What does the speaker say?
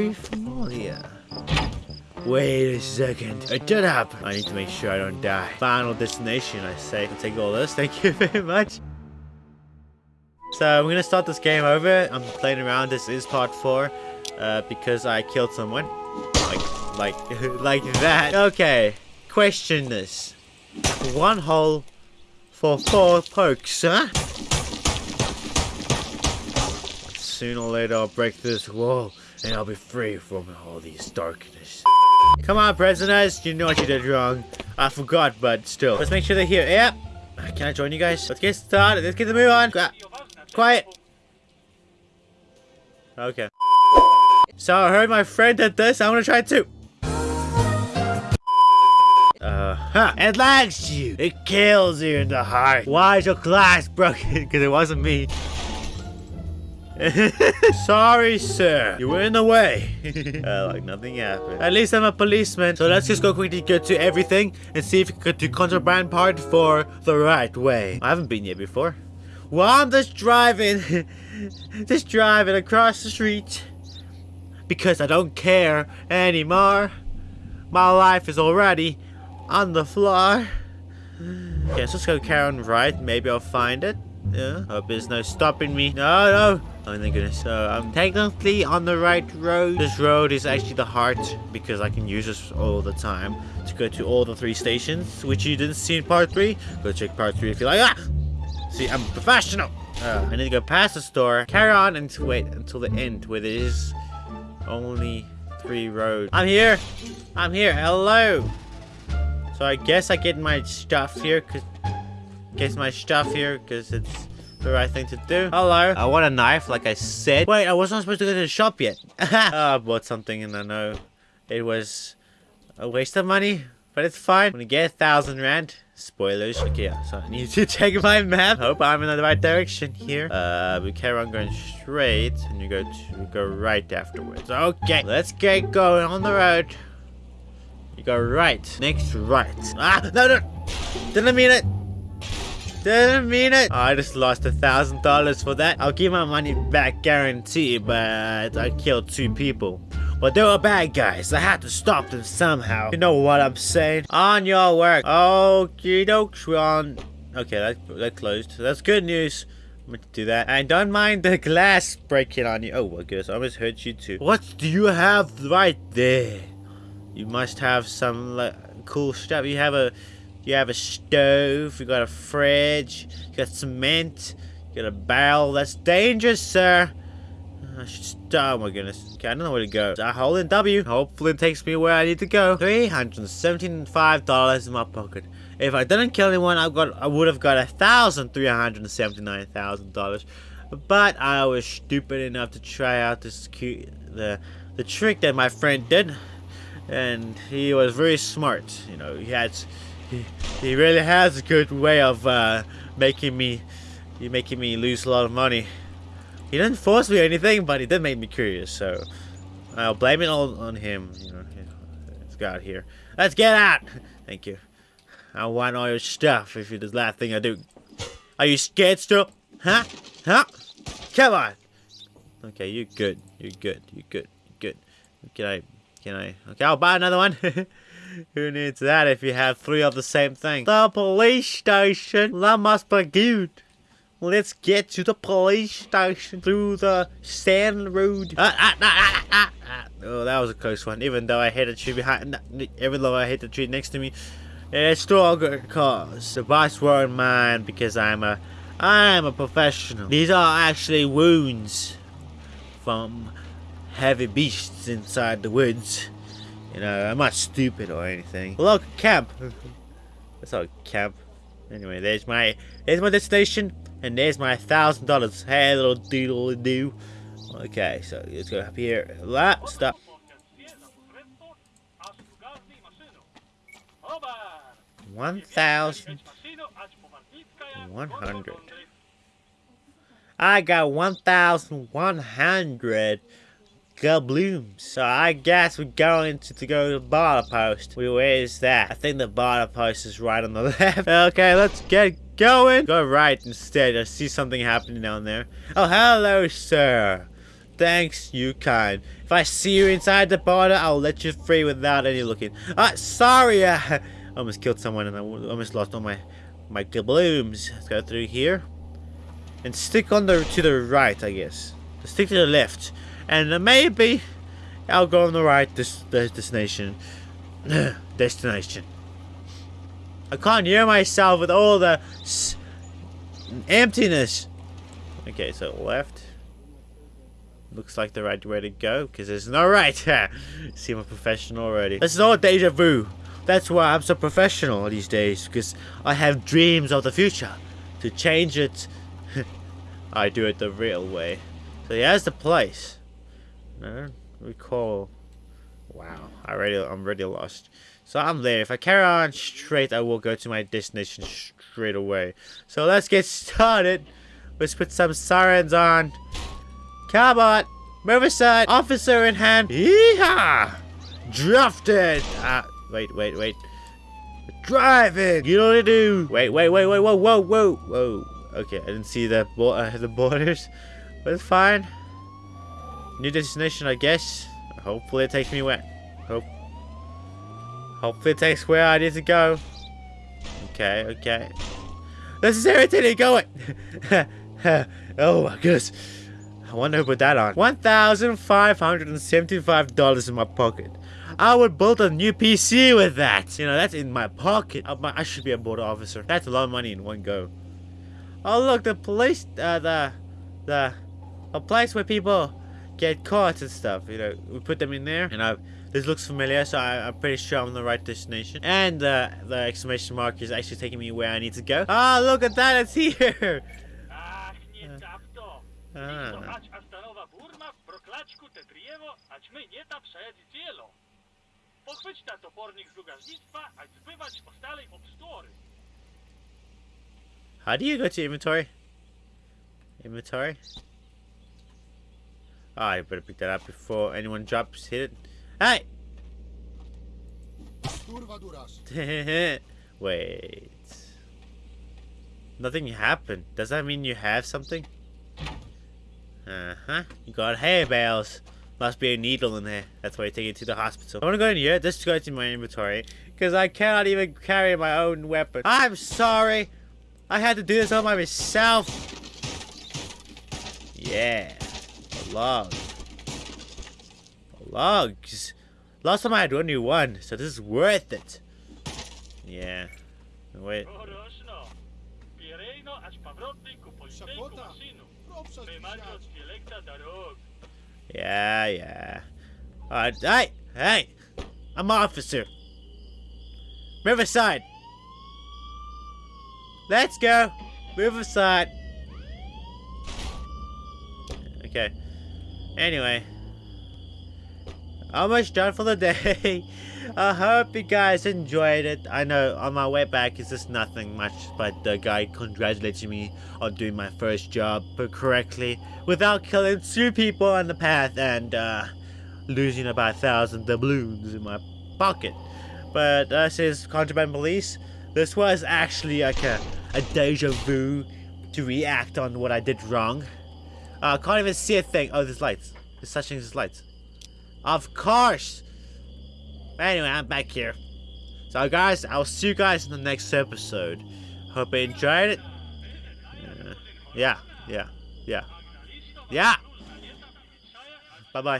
very familiar. Wait a second. It did happen. I need to make sure I don't die. Final destination, I say. I'll take all this. Thank you very much. So I'm gonna start this game over. I'm playing around. This is part four, uh, because I killed someone, like, like, like that. Okay, question this: one hole for four pokes, huh? Sooner or later, I'll break this wall, and I'll be free from all these darkness. Come on, prisoners. You know what you did wrong. I forgot, but still. Let's make sure they're here. Yep. Can I join you guys? Let's get started. Let's get the move on. Quiet. Okay. So I heard my friend did this. I'm gonna try too. Uh huh. It lags you. It kills you in the heart. Why is your glass broken? Because it wasn't me. Sorry, sir. You were in the way. uh, like nothing happened. At least I'm a policeman. So let's just go quickly get to everything and see if we can do contraband part for the right way. I haven't been here before. Well, I'm just driving, just driving across the street because I don't care anymore. My life is already on the floor. Okay, let's just go Karen right. Maybe I'll find it. Yeah, hope there's no stopping me. No, no. Oh, my goodness. So I'm technically on the right road. This road is actually the heart because I can use this all the time to go to all the three stations, which you didn't see in part three. Go check part three if you like. Ah! See, I'm professional. Uh, I need to go past the store, carry on, and wait until the end where there is only three roads. I'm here. I'm here. Hello. So I guess I get my stuff here, cause guess my stuff here, cause it's the right thing to do. Hello. I want a knife, like I said. Wait, I wasn't supposed to go to the shop yet. oh, I bought something and I know it was a waste of money, but it's fine. I'm gonna get a thousand rand. Spoilers. Okay, yeah, so I need to check my map. Hope I'm in the right direction here. Uh, we carry on going straight, and you go to go right afterwards. Okay, let's get going on the road. You go right. Next right. Ah, no, no. Didn't mean it. Didn't mean it. I just lost a thousand dollars for that. I'll give my money back guarantee, but I killed two people. But they were bad guys. I had to stop them somehow. You know what I'm saying? On your work. Okie dokes, we're on. Okay, that, that closed. That's good news. I'm going to do that. And don't mind the glass breaking on you. Oh, well, good. I almost hurt you too. What do you have right there? You must have some like, cool stuff. You have a, you have a stove. You got a fridge. You got cement. You got a barrel. That's dangerous, sir. I should stop. Oh my goodness. Okay, I don't know where to go. I hold in W. Hopefully it takes me where I need to go. $375 in my pocket. If I didn't kill anyone, I got I would have got a thousand three hundred and seventy nine thousand dollars. But I was stupid enough to try out this cute the the trick that my friend did. And he was very smart. You know, he had he, really has a good way of uh, making me you making me lose a lot of money. He didn't force me or anything, but he did make me curious, so I'll blame it all on him. You know, let's get out here. Let's get out! Thank you. I want all your stuff if you're the last thing I do. Are you scared still? Huh? Huh? Come on! Okay, you're good. You're good. You're good. You're good. Can I... Can I... Okay, I'll buy another one. Who needs that if you have three of the same thing? The police station! That must be good. Let's get to the police station through the sand road. Ah, ah, ah, ah, ah. Oh, that was a close one. Even though I hit a tree behind, even though I hit the tree next to me, it's still a good cause. The boss won't mind because I'm a, I'm a professional. These are actually wounds from heavy beasts inside the woods. You know, I'm not stupid or anything. Look, camp. That's not camp. Anyway, there's my, there's my destination. And there's my thousand dollars. Hey, little doodle do. Okay, so let's go up here. That stop. One thousand one hundred. I got one thousand one hundred Gablooms. So I guess we're going to, to go to the border post. Where is that? I think the border post is right on the left. okay, let's get going. Go right instead. I see something happening down there. Oh, hello, sir. Thanks, you kind. If I see you inside the border, I'll let you free without any looking. Ah, sorry, I almost killed someone and I almost lost all my my doubloons. Let's go through here and stick on the to the right, I guess. Stick to the left, and maybe I'll go on the right. This, destination, destination. I can't hear myself with all the emptiness. Okay, so left. Looks like the right way to go, because there's no right. See, I'm professional already. This is all deja vu. That's why I'm so professional these days, because I have dreams of the future. To change it, I do it the real way. So here's the place. I recall. Wow, I already, I'm already lost. So I'm there. If I carry on straight, I will go to my destination straight away. So let's get started. Let's put some sirens on. Cabot, Riverside, officer in hand. Yeehaw! Drafted. Ah, wait, wait, wait. Driving. You know what to do. Wait, wait, wait, wait, whoa, whoa, whoa, whoa. Okay, I didn't see the bo uh, the borders, but it's fine. New destination, I guess. Hopefully it takes me where. Hope. Hopefully it takes where I need to go. Okay, okay. This is irritating. Going. oh my goodness. I wonder who put that on. $1,575 in my pocket. I would build a new PC with that. You know, that's in my pocket. I should be a border officer. That's a lot of money in one go. Oh look, the police, uh, the, the, a place where people get caught and stuff. You know, we put them in there, and I. This looks familiar, so I, am pretty sure I'm on the right destination. And uh, the exclamation mark is actually taking me where I need to go. Ah, look at that, it's here! Ah. How do you go to inventory? Inventory? Oh, I better pick that up before anyone drops hit it. Hey! Wait. Nothing happened. Does that mean you have something? Uh-huh. You got hay bales. Must be a needle in there. That's why you take it to the hospital. I want to go in here. This goes in my inventory. Because I cannot even carry my own weapon. I'm sorry. I had to do this all by myself. Yeah. Log. Logs. Last time I had only one, so this is worth it. Yeah. Wait. Yeah, yeah. Uh, hey, hey! I'm officer. Riverside. Let's go. Riverside. Okay. Anyway. Almost done for the day. I hope you guys enjoyed it. I know on my way back it's just nothing much, but the guy congratulating me on doing my first job correctly without killing two people on the path and uh, losing about a thousand doubloons in my pocket. But uh, says contraband police. This was actually like a, a deja vu to react on what I did wrong. Uh, I can't even see a thing. Oh, there's lights. There's such things as lights. Of course! Anyway, I'm back here. So guys, I'll see you guys in the next episode. Hope you enjoyed it. Yeah, yeah, yeah, yeah. Bye-bye.